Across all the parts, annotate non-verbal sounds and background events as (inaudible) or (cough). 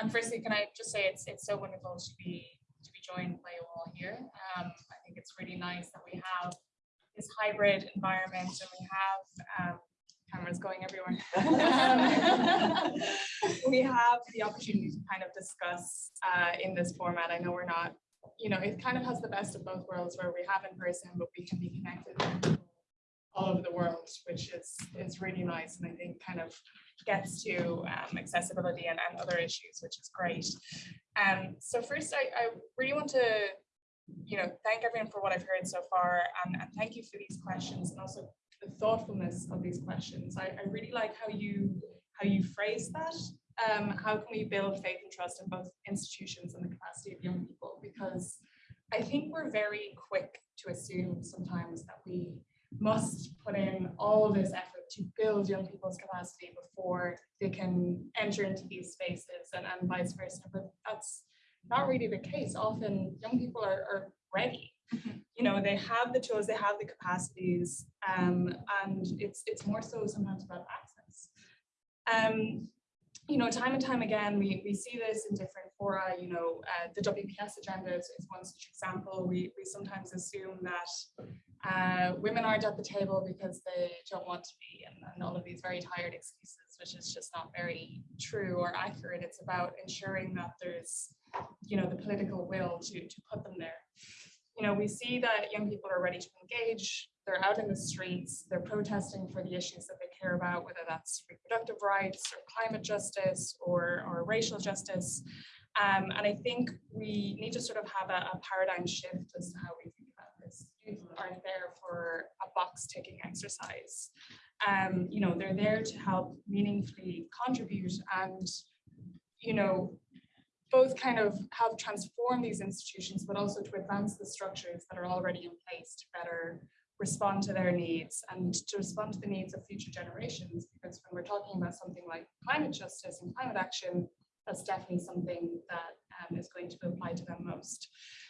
And firstly, can I just say it's it's so wonderful to be to be joined by you all here. Um, I think it's really nice that we have this hybrid environment and we have um, cameras going everywhere. (laughs) Um, (laughs) we have the opportunity to kind of discuss uh, in this format. I know we're not, you know, it kind of has the best of both worlds where we have in person, but we can be connected all over the world, which is is really nice and I think kind of gets to um, accessibility and, and other issues, which is great. Um, so first, I, I really want to, you know, thank everyone for what I've heard so far, and, and thank you for these questions and also the thoughtfulness of these questions. I, I really like how you how you phrase that. Um, how can we build faith and trust in both institutions and the capacity of young people? Because I think we're very quick to assume sometimes that we must put in all this effort to build young people's capacity before they can enter into these spaces and, and vice versa. But that's not really the case. Often young people are, are ready. Mm-hmm. You know, they have the tools, they have the capacities, um, and it's it's more so sometimes about access. Um, you know, time and time again, we, we see this in different fora, you know, uh, the WPS agenda is, is, one such example. We, we sometimes assume that uh, women aren't at the table because they don't want to be and, and all of these very tired excuses, which is just not very true or accurate. It's about ensuring that there's, you know, the political will to, to put them there. You know, we see that young people are ready to engage, they're out in the streets, they're protesting for the issues that they care about, whether that's reproductive rights or climate justice or, or racial justice. Um, and I think we need to sort of have a, a paradigm shift as to how we think about this. Youth aren't there for a box ticking exercise. Um, you know, they're there to help meaningfully contribute and, you know, both kind of help transform these institutions, but also to advance the structures that are already in place to better respond to their needs and to respond to the needs of future generations. Because when we're talking about something like climate justice and climate action, that's definitely something that um, is going to apply to them most.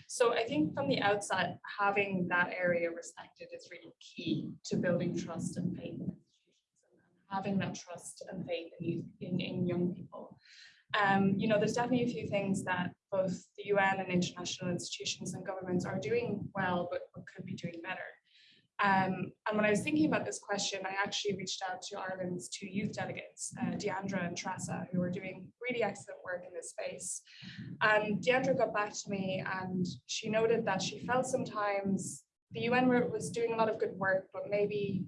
So I think from the outset, having that area respected is really key to building trust and faith in institutions and having that trust and faith in, in, in young people. Um, you know, there's definitely a few things that both the UN and international institutions and governments are doing well, but, but could be doing better. Um, and when I was thinking about this question, I actually reached out to Ireland's two youth delegates, uh, Deandra and Tressa, who are doing really excellent work in this space. And Deandra got back to me and she noted that she felt sometimes the UN was doing a lot of good work, but maybe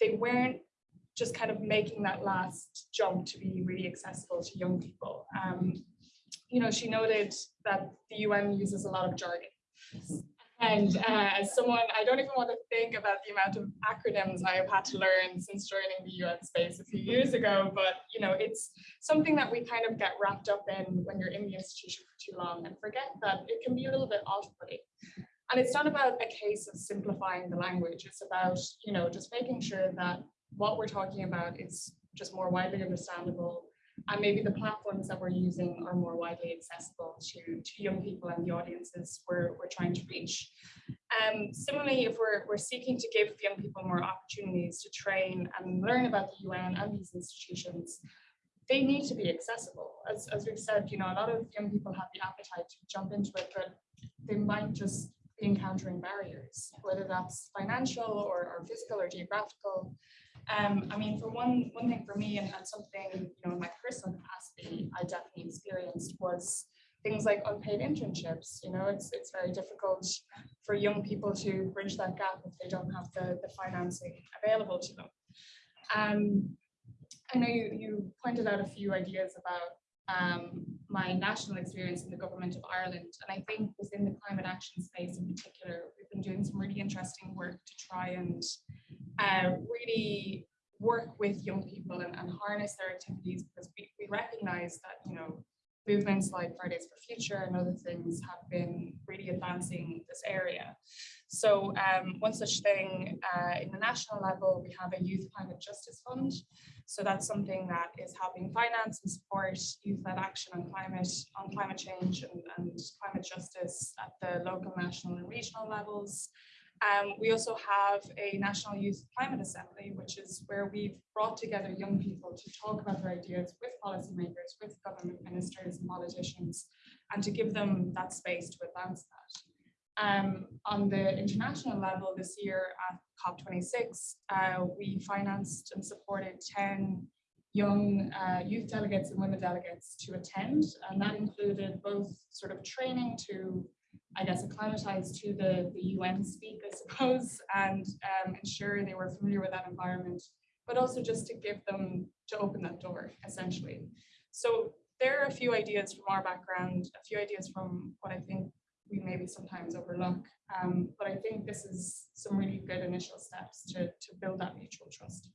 they weren't just kind of making that last jump to be really accessible to young people. Um, you know, she noted that the UN uses a lot of jargon. And uh, as someone, I don't even want to think about the amount of acronyms I have had to learn since joining the UN space a few years ago, but you know, it's something that we kind of get wrapped up in when you're in the institution for too long and forget that it can be a little bit off-putting. And it's not about a case of simplifying the language, it's about, you know, just making sure that what we're talking about is just more widely understandable and maybe the platforms that we're using are more widely accessible to, to young people and the audiences we're, we're trying to reach. Um, similarly, if we're, we're seeking to give young people more opportunities to train and learn about the UN and these institutions, they need to be accessible. As, as we've said, you know, a lot of young people have the appetite to jump into it, but they might just be encountering barriers, whether that's financial or, or physical or geographical. Um, I mean, for one one thing for me and, and something, you know, in my personal capacity, I definitely experienced was things like unpaid internships. You know, it's it's very difficult for young people to bridge that gap if they don't have the, the financing available to them. Um, I know you, you pointed out a few ideas about um, my national experience in the government of Ireland. And I think within the climate action space in particular, we've been doing some really interesting work to try and uh, really work with young people and, and harness their activities because we, we recognize that, you know, movements like Fridays for Future and other things have been really advancing this area. So um, one such thing uh, in the national level, we have a Youth Climate Justice Fund. So that's something that is helping finance and support youth-led action on climate, on climate change and, and climate justice at the local, national and regional levels. Um, we also have a National Youth Climate Assembly, which is where we've brought together young people to talk about their ideas with policymakers, with government ministers and politicians, and to give them that space to advance that. Um, on the international level this year at COP26, uh, we financed and supported 10 young uh, youth delegates and women delegates to attend, and that included both sort of training to I guess, acclimatized to the, the UN speak, I suppose, and um, ensure they were familiar with that environment, but also just to give them, to open that door, essentially. So there are a few ideas from our background, a few ideas from what I think we maybe sometimes overlook, um, but I think this is some really good initial steps to, to build that mutual trust.